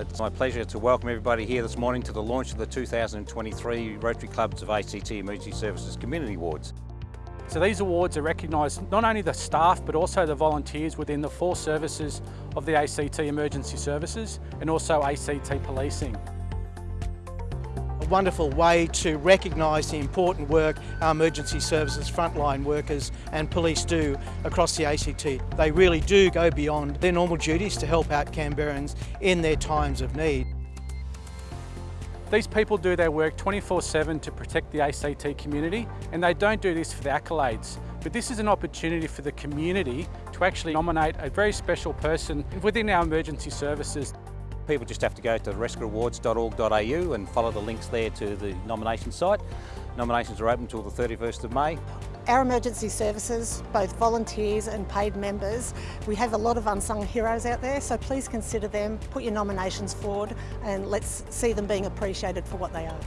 It's my pleasure to welcome everybody here this morning to the launch of the 2023 Rotary Clubs of ACT Emergency Services Community Awards. So these awards are recognised not only the staff but also the volunteers within the four services of the ACT Emergency Services and also ACT Policing wonderful way to recognise the important work our emergency services frontline workers and police do across the ACT. They really do go beyond their normal duties to help out Canberrans in their times of need. These people do their work 24-7 to protect the ACT community and they don't do this for the accolades. But this is an opportunity for the community to actually nominate a very special person within our emergency services. People just have to go to rescueawards.org.au and follow the links there to the nomination site. Nominations are open until the 31st of May. Our emergency services, both volunteers and paid members, we have a lot of unsung heroes out there, so please consider them, put your nominations forward and let's see them being appreciated for what they are.